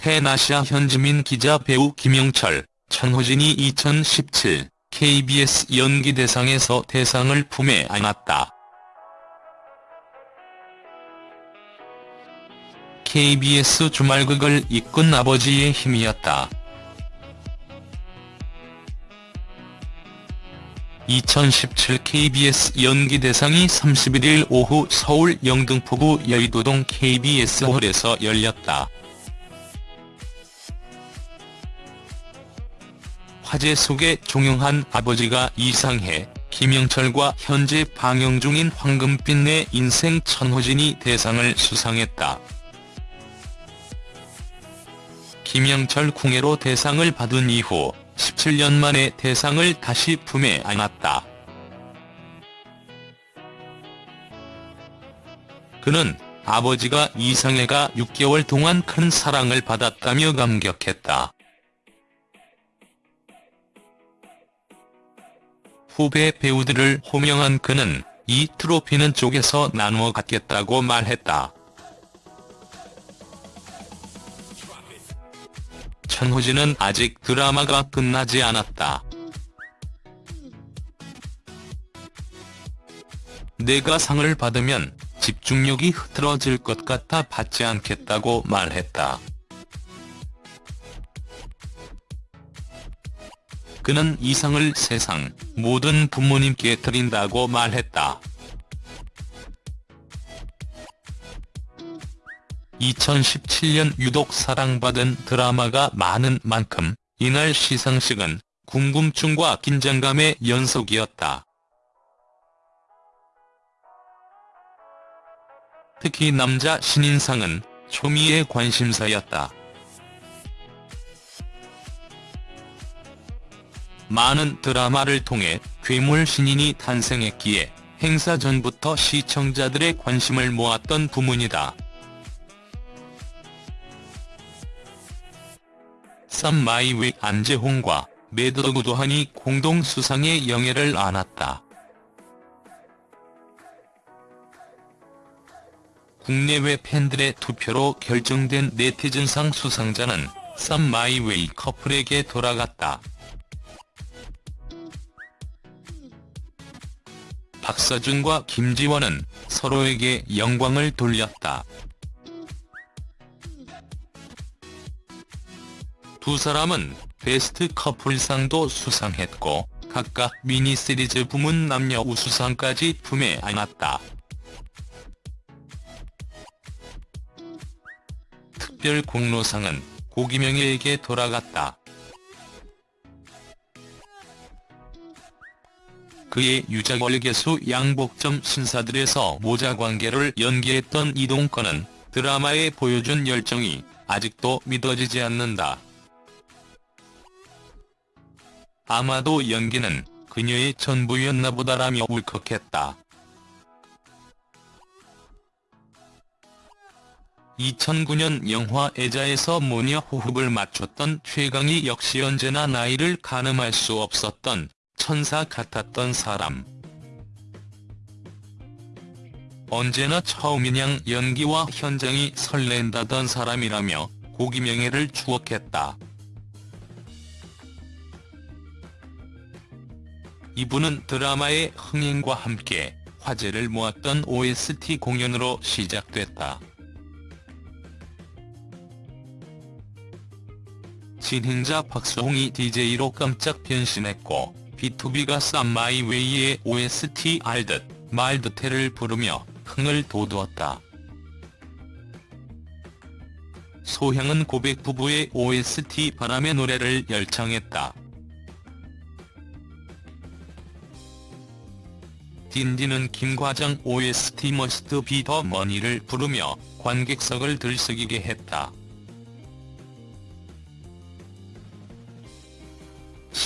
태나시아 현지민 기자 배우 김영철, 천호진이 2017 KBS 연기대상에서 대상을 품에 안았다. KBS 주말극을 이끈 아버지의 힘이었다. 2017 KBS 연기대상이 31일 오후 서울 영등포구 여의도동 KBS홀에서 열렸다. 화제 속에 종영한 아버지가 이상해 김영철과 현재 방영 중인 황금빛 내 인생 천호진이 대상을 수상했다. 김영철 궁예로 대상을 받은 이후 17년 만에 대상을 다시 품에 안았다. 그는 아버지가 이상해가 6개월 동안 큰 사랑을 받았다며 감격했다. 후배 배우들을 호명한 그는 이 트로피는 쪽에서 나누어 갖겠다고 말했다. 천호진은 아직 드라마가 끝나지 않았다. 내가 상을 받으면 집중력이 흐트러질 것 같아 받지 않겠다고 말했다. 그는 이 상을 세상 모든 부모님께 드린다고 말했다. 2017년 유독 사랑받은 드라마가 많은 만큼 이날 시상식은 궁금증과 긴장감의 연속이었다. 특히 남자 신인상은 초미의 관심사였다. 많은 드라마를 통해 괴물 신인이 탄생했기에 행사 전부터 시청자들의 관심을 모았던 부문이다. 쌈마이웨 안재홍과 매드러그 도한이 공동 수상의 영예를 안았다. 국내외 팬들의 투표로 결정된 네티즌상 수상자는 쌈마이웨이 커플에게 돌아갔다. 박서준과 김지원은 서로에게 영광을 돌렸다. 두 사람은 베스트 커플상도 수상했고 각각 미니시리즈 부문 남녀 우수상까지 품에 안았다. 특별 공로상은 고기명희에게 돌아갔다. 그의 유작 월계수 양복점 신사들에서 모자 관계를 연기했던 이동건은 드라마에 보여준 열정이 아직도 믿어지지 않는다. 아마도 연기는 그녀의 전부였나 보다라며 울컥했다. 2009년 영화 애자에서 모녀 호흡을 맞췄던 최강희 역시 언제나 나이를 가늠할 수 없었던 천사 같았던 사람. 언제나 처음이냥 연기와 현장이 설렌다던 사람이라며 고기명예를 추억했다. 이분은 드라마의 흥행과 함께 화제를 모았던 OST 공연으로 시작됐다. 진행자 박수홍이 DJ로 깜짝 변신했고 B2B가 쌈마이웨이의 OST 알듯 말듯 해를 부르며 흥을 돋우었다. 소향은 고백 부부의 OST 바람의 노래를 열창했다. 딘딘은 김과장 OST Be The Money를 부르며 관객석을 들썩이게 했다.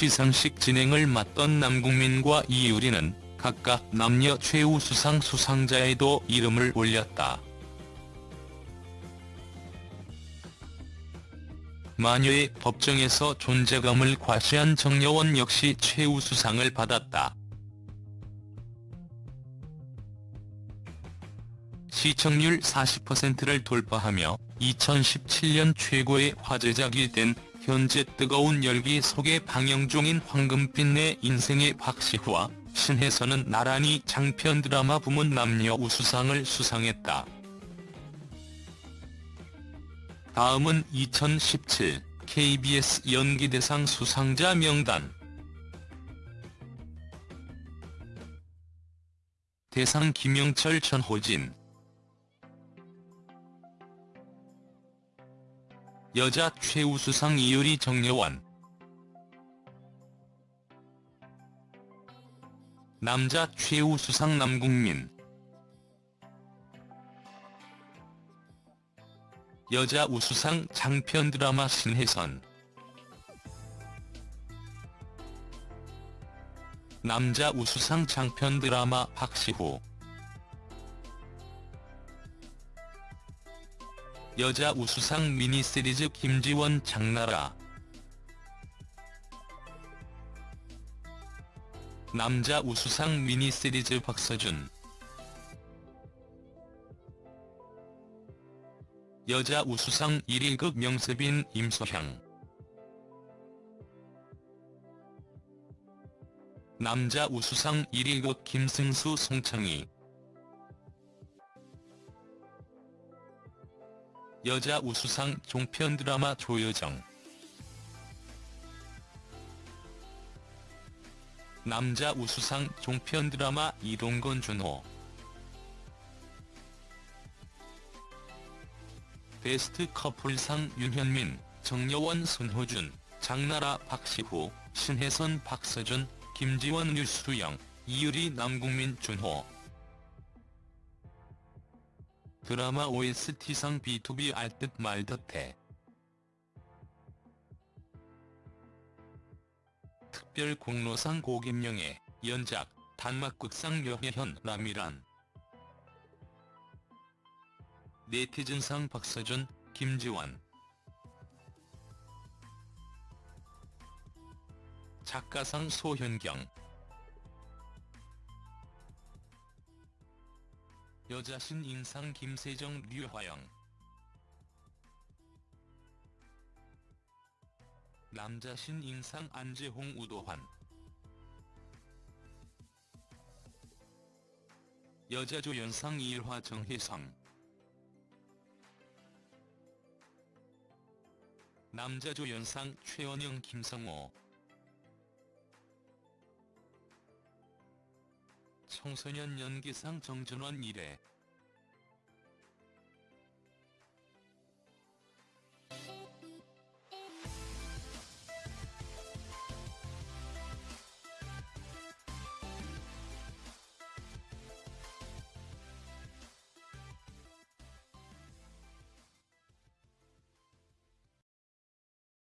시상식 진행을 맡던 남궁민과 이유리는 각각 남녀 최우 수상 수상자에도 이름을 올렸다. 마녀의 법정에서 존재감을 과시한 정여원 역시 최우 수상을 받았다. 시청률 40%를 돌파하며 2017년 최고의 화제작이 된 현재 뜨거운 열기 속에 방영 중인 황금빛 내 인생의 박시후와 신혜선은 나란히 장편 드라마 부문 남녀 우수상을 수상했다. 다음은 2017 KBS 연기대상 수상자 명단. 대상 김영철 전호진 여자 최우수상 이효리 정여원. 남자 최우수상 남궁민. 여자 우수상 장편 드라마 신혜선. 남자 우수상 장편 드라마 박시호 여자 우수상 미니시리즈 김지원 장나라. 남자 우수상 미니시리즈 박서준. 여자 우수상 1위극 명세빈 임소향 남자 우수상 1위극 김승수 송창희 여자 우수상 종편 드라마 조여정. 남자 우수상 종편 드라마 이동건 준호. 베스트 커플상 윤현민, 정여원 손호준, 장나라 박시후, 신혜선 박서준, 김지원 유수영, 이유리 남궁민 준호 드라마 OST상 B2B 알듯 말듯해. 특별 공로상 고김영애, 연작, 단막극상 여혜현 라미란. 네티즌상 박서준, 김지원 작가상 소현경 여자 신 인상 김세정 류화영. 남자 신 인상 안재홍 우도환. 여자 조연상 이일화 정혜성. 남자 조연상 최원영 김성호 청소년 연기상 정준원 1회